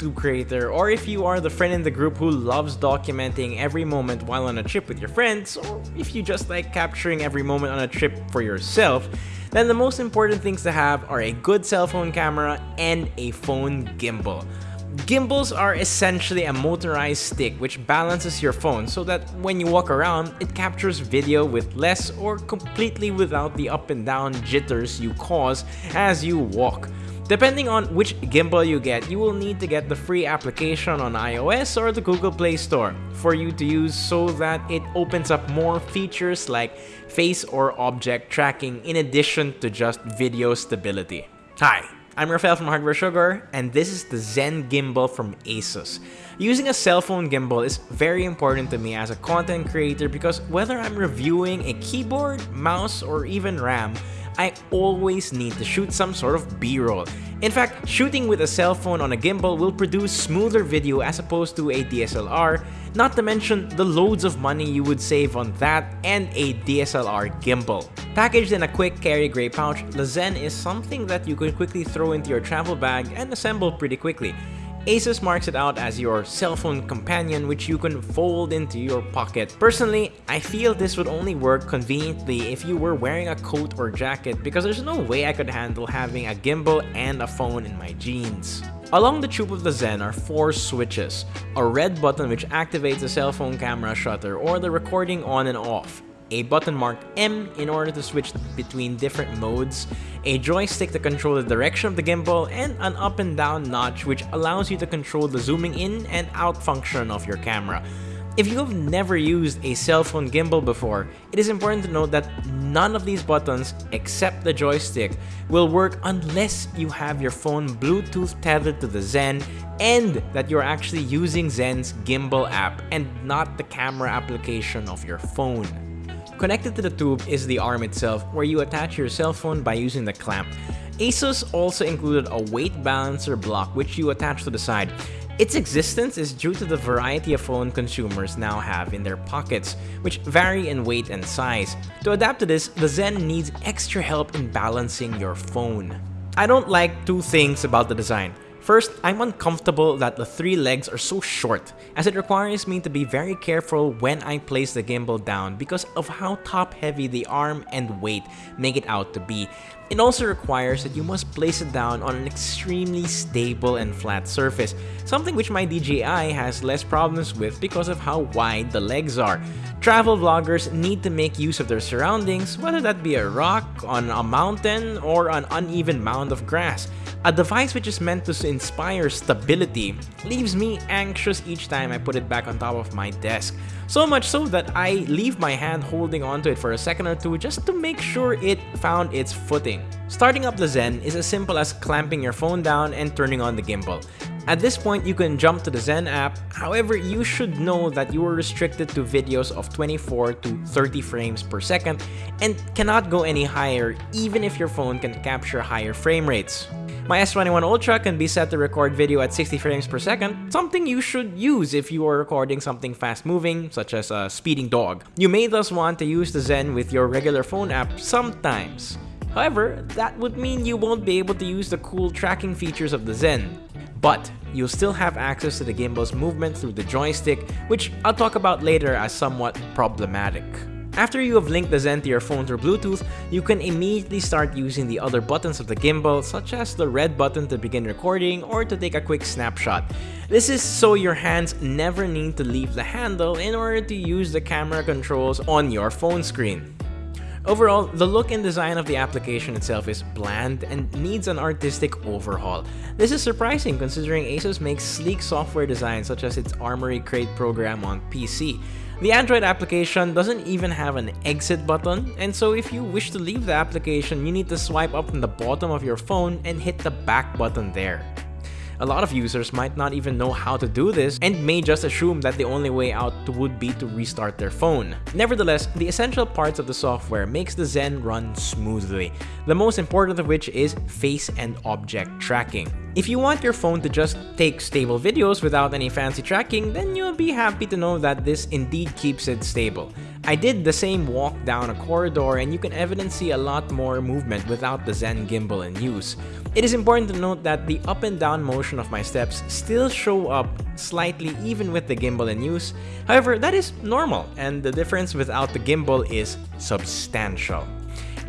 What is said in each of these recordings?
YouTube creator, or if you are the friend in the group who loves documenting every moment while on a trip with your friends, or if you just like capturing every moment on a trip for yourself, then the most important things to have are a good cell phone camera and a phone gimbal. Gimbals are essentially a motorized stick which balances your phone so that when you walk around, it captures video with less or completely without the up and down jitters you cause as you walk. Depending on which gimbal you get, you will need to get the free application on iOS or the Google Play Store for you to use so that it opens up more features like face or object tracking in addition to just video stability. Hi, I'm Rafael from Hardware Sugar, and this is the Zen Gimbal from Asus. Using a cell phone gimbal is very important to me as a content creator because whether I'm reviewing a keyboard, mouse, or even RAM, I always need to shoot some sort of b-roll. In fact, shooting with a cell phone on a gimbal will produce smoother video as opposed to a DSLR, not to mention the loads of money you would save on that and a DSLR gimbal. Packaged in a quick carry gray pouch, the Zen is something that you can quickly throw into your travel bag and assemble pretty quickly. Asus marks it out as your cell phone companion which you can fold into your pocket. Personally, I feel this would only work conveniently if you were wearing a coat or jacket because there's no way I could handle having a gimbal and a phone in my jeans. Along the tube of the Zen are four switches, a red button which activates the cell phone camera shutter or the recording on and off, a button marked M in order to switch between different modes, a joystick to control the direction of the gimbal, and an up and down notch which allows you to control the zooming in and out function of your camera. If you have never used a cell phone gimbal before, it is important to note that none of these buttons, except the joystick, will work unless you have your phone Bluetooth tethered to the Zen and that you're actually using Zen's gimbal app and not the camera application of your phone. Connected to the tube is the arm itself, where you attach your cell phone by using the clamp. Asus also included a weight balancer block which you attach to the side. Its existence is due to the variety of phone consumers now have in their pockets, which vary in weight and size. To adapt to this, the Zen needs extra help in balancing your phone. I don't like two things about the design. First, I'm uncomfortable that the three legs are so short, as it requires me to be very careful when I place the gimbal down because of how top-heavy the arm and weight make it out to be. It also requires that you must place it down on an extremely stable and flat surface, something which my DJI has less problems with because of how wide the legs are. Travel vloggers need to make use of their surroundings, whether that be a rock, on a mountain, or an uneven mound of grass. A device which is meant to inspire stability leaves me anxious each time I put it back on top of my desk. So much so that I leave my hand holding onto it for a second or two just to make sure it found its footing. Starting up the Zen is as simple as clamping your phone down and turning on the gimbal. At this point, you can jump to the Zen app, however, you should know that you are restricted to videos of 24 to 30 frames per second and cannot go any higher even if your phone can capture higher frame rates. My S21 Ultra can be set to record video at 60 frames per second, something you should use if you are recording something fast moving, such as a speeding dog. You may thus want to use the Zen with your regular phone app sometimes. However, that would mean you won't be able to use the cool tracking features of the Zen. But you'll still have access to the gimbal's movement through the joystick, which I'll talk about later as somewhat problematic. After you have linked the Zen to your phone through Bluetooth, you can immediately start using the other buttons of the gimbal such as the red button to begin recording or to take a quick snapshot. This is so your hands never need to leave the handle in order to use the camera controls on your phone screen. Overall, the look and design of the application itself is bland and needs an artistic overhaul. This is surprising considering ASUS makes sleek software design such as its Armoury Crate program on PC. The Android application doesn't even have an exit button, and so if you wish to leave the application, you need to swipe up from the bottom of your phone and hit the back button there. A lot of users might not even know how to do this and may just assume that the only way out would be to restart their phone. Nevertheless, the essential parts of the software makes the Zen run smoothly, the most important of which is face and object tracking. If you want your phone to just take stable videos without any fancy tracking, then you'll be happy to know that this indeed keeps it stable. I did the same walk down a corridor and you can evidently see a lot more movement without the Zen gimbal in use. It is important to note that the up and down motion of my steps still show up slightly even with the gimbal in use. However, that is normal and the difference without the gimbal is substantial.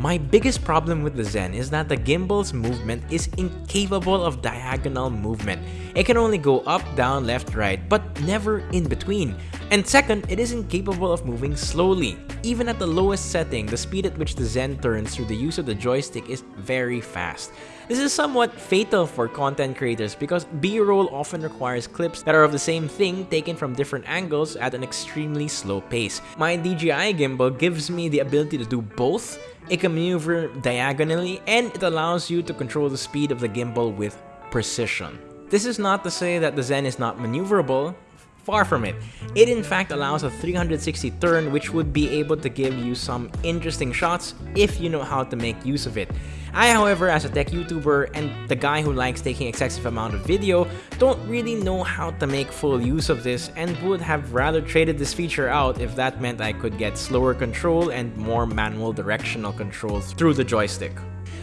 My biggest problem with the Zen is that the gimbal's movement is incapable of diagonal movement. It can only go up, down, left, right, but never in between. And second, it is incapable of moving slowly. Even at the lowest setting, the speed at which the Zen turns through the use of the joystick is very fast. This is somewhat fatal for content creators because B-roll often requires clips that are of the same thing taken from different angles at an extremely slow pace. My DJI gimbal gives me the ability to do both, it can maneuver diagonally, and it allows you to control the speed of the gimbal with precision. This is not to say that the Zen is not maneuverable, Far from it. It in fact allows a 360 turn which would be able to give you some interesting shots if you know how to make use of it. I however as a tech YouTuber and the guy who likes taking excessive amount of video don't really know how to make full use of this and would have rather traded this feature out if that meant I could get slower control and more manual directional control through the joystick.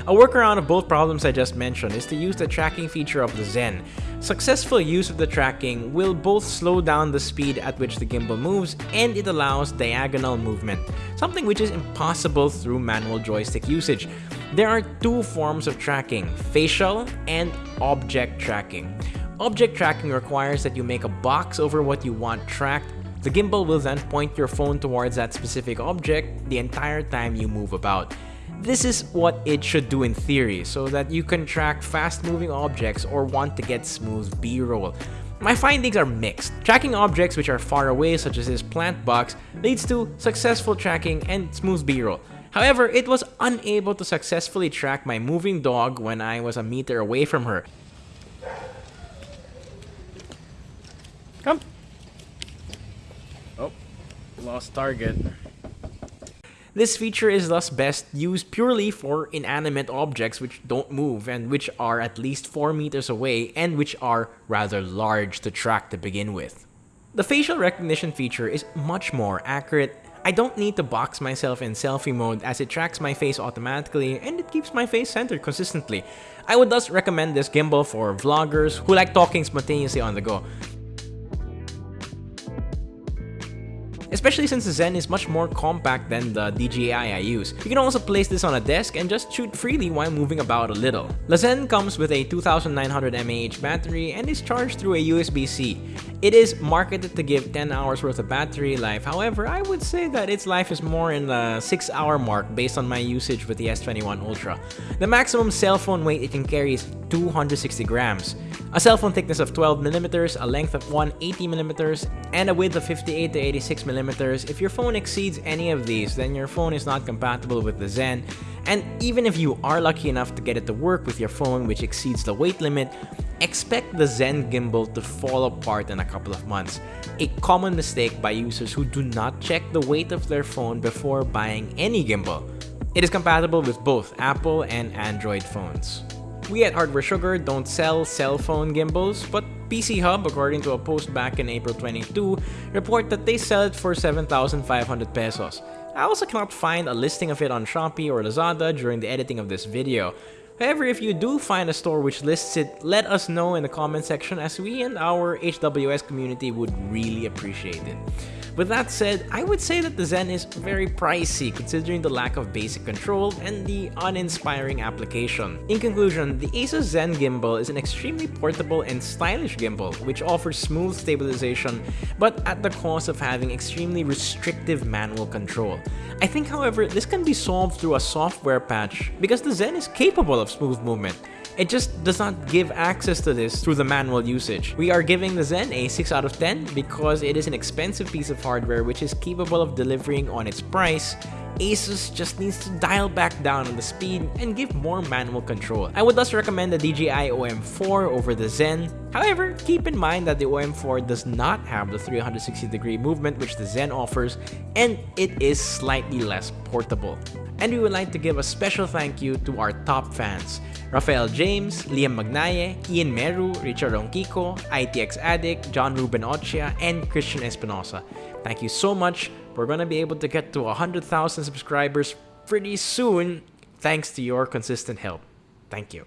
A workaround of both problems I just mentioned is to use the tracking feature of the Zen. Successful use of the tracking will both slow down the speed at which the gimbal moves and it allows diagonal movement, something which is impossible through manual joystick usage. There are two forms of tracking, facial and object tracking. Object tracking requires that you make a box over what you want tracked the gimbal will then point your phone towards that specific object the entire time you move about. This is what it should do in theory, so that you can track fast-moving objects or want to get smooth B-roll. My findings are mixed. Tracking objects which are far away, such as this plant box, leads to successful tracking and smooth B-roll. However, it was unable to successfully track my moving dog when I was a meter away from her. Come! Oh, lost target. This feature is thus best used purely for inanimate objects which don't move and which are at least 4 meters away and which are rather large to track to begin with. The facial recognition feature is much more accurate. I don't need to box myself in selfie mode as it tracks my face automatically and it keeps my face centered consistently. I would thus recommend this gimbal for vloggers who like talking spontaneously on the go. Especially since the Zen is much more compact than the DJI I use. You can also place this on a desk and just shoot freely while moving about a little. The Zen comes with a 2900 mAh battery and is charged through a USB-C. It is marketed to give 10 hours worth of battery life, however, I would say that its life is more in the 6 hour mark based on my usage with the S21 Ultra. The maximum cell phone weight it can carry is 260 grams. A cell phone thickness of 12mm, a length of 180mm, and a width of 58 to 86mm. If your phone exceeds any of these, then your phone is not compatible with the Zen. And even if you are lucky enough to get it to work with your phone which exceeds the weight limit, expect the Zen gimbal to fall apart in a couple of months. A common mistake by users who do not check the weight of their phone before buying any gimbal. It is compatible with both Apple and Android phones. We at Hardware Sugar don't sell cell phone gimbals, but PC Hub, according to a post back in April 22, report that they sell it for 7,500 pesos. I also cannot find a listing of it on Shopee or Lazada during the editing of this video. However, if you do find a store which lists it, let us know in the comment section as we and our HWS community would really appreciate it. With that said, I would say that the Zen is very pricey considering the lack of basic control and the uninspiring application. In conclusion, the Asus Zen gimbal is an extremely portable and stylish gimbal which offers smooth stabilization but at the cost of having extremely restrictive manual control. I think however, this can be solved through a software patch because the Zen is capable of smooth movement. It just does not give access to this through the manual usage. We are giving the Zen a 6 out of 10 because it is an expensive piece of hardware which is capable of delivering on its price Asus just needs to dial back down on the speed and give more manual control. I would thus recommend the DJI OM4 over the Zen. However, keep in mind that the OM4 does not have the 360 degree movement which the Zen offers and it is slightly less portable. And we would like to give a special thank you to our top fans. Rafael James, Liam Magnaye, Ian Meru, Richard Ronquico, ITX Addict, John Ruben Ochia, and Christian Espinosa. Thank you so much. We're gonna be able to get to 100,000 subscribers pretty soon thanks to your consistent help. Thank you.